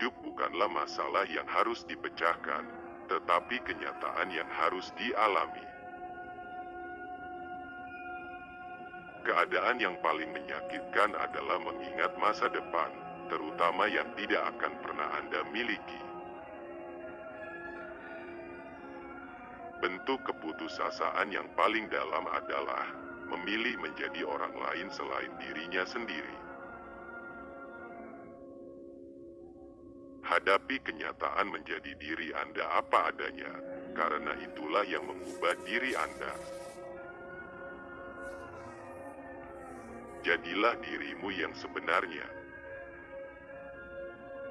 hidup bukanlah masalah yang harus dipecahkan, tetapi kenyataan yang harus dialami. Keadaan yang paling menyakitkan adalah mengingat masa depan, terutama yang tidak akan pernah Anda miliki. Bentuk keputusasaan yang paling dalam adalah memilih menjadi orang lain selain dirinya sendiri. Hadapi kenyataan menjadi diri Anda apa adanya, karena itulah yang mengubah diri Anda. Jadilah dirimu yang sebenarnya.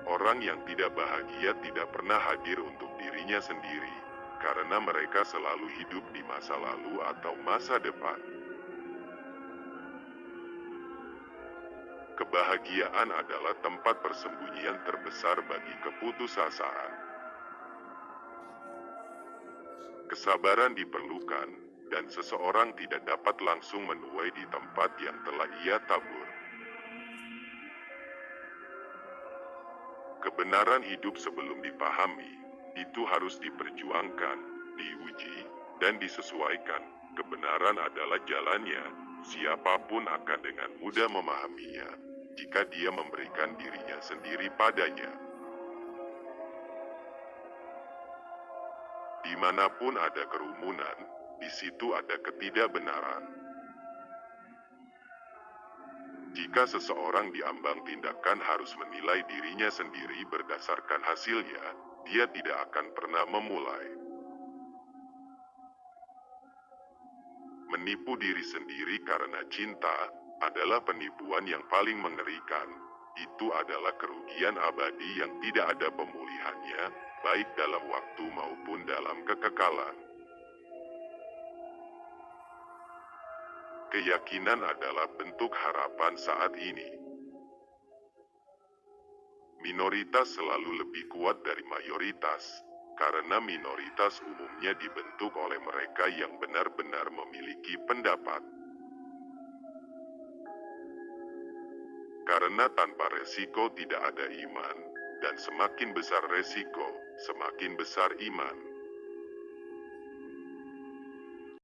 Orang yang tidak bahagia tidak pernah hadir untuk dirinya sendiri, karena mereka selalu hidup di masa lalu atau masa depan. Kebahagiaan adalah tempat persembunyian terbesar bagi keputusasaan. Kesabaran diperlukan, dan seseorang tidak dapat langsung menuai di tempat yang telah ia tabur. Kebenaran hidup sebelum dipahami, itu harus diperjuangkan, diuji, dan disesuaikan. Kebenaran adalah jalannya, siapa pun akan dengan mudah memahaminya, jika dia memberikan dirinya sendiri padanya. Di mana pun ada kerumunan, di situ ada ketidakbenaran. Jika seseorang diambang tindakan harus menilai dirinya sendiri berdasarkan hasilnya, dia tidak akan pernah memulai. Menipu diri sendiri karena cinta adalah penipuan yang paling mengerikan. Itu adalah kerugian abadi yang tidak ada pemulihannya, baik dalam waktu maupun dalam kekekalan. Keyakinan adalah bentuk harapan saat ini. Minoritas selalu lebih kuat dari mayoritas, karena minoritas umumnya dibentuk oleh mereka yang benar-benar memiliki pendapat. Karena tanpa resiko tidak ada iman, dan semakin besar resiko, semakin besar iman.